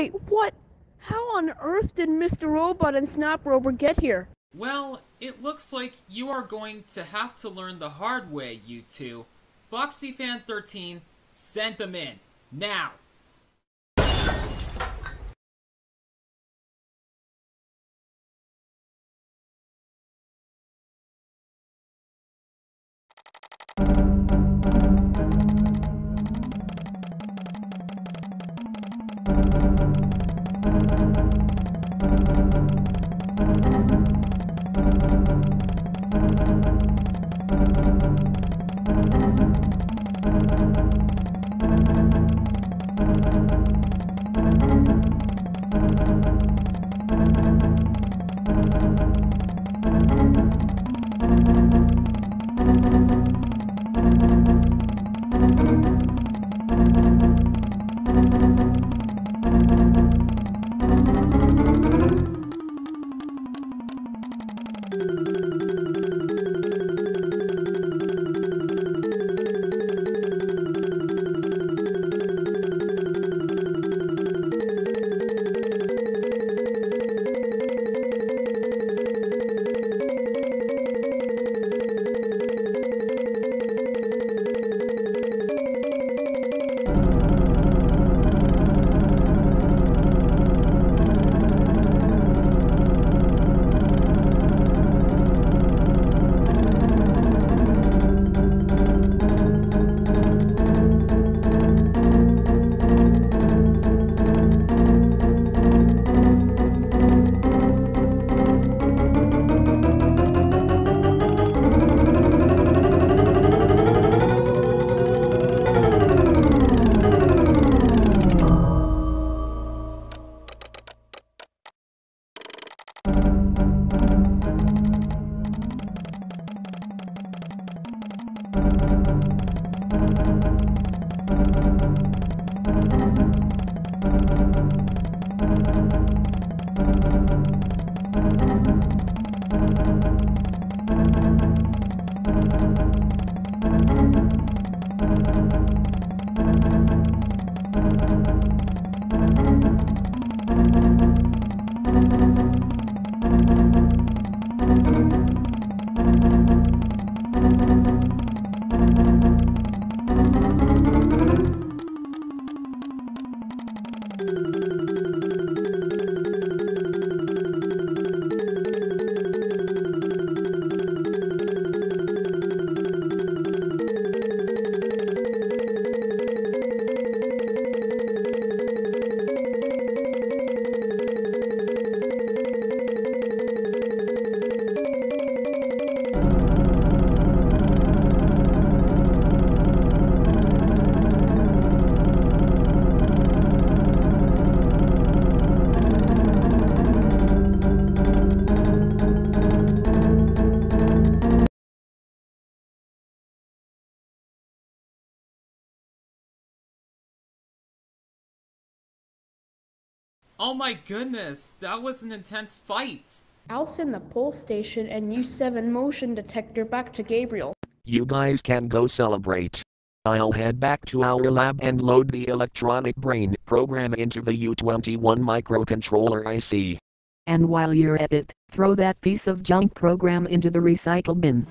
Wait, what? How on earth did Mr. Robot and Snap Rover get here? Well, it looks like you are going to have to learn the hard way, you two. FoxyFan13, send them in. Now! Oh my goodness, that was an intense fight. I'll send the pole station and U7 motion detector back to Gabriel. You guys can go celebrate. I'll head back to our lab and load the electronic brain program into the U21 microcontroller IC. And while you're at it, throw that piece of junk program into the recycle bin.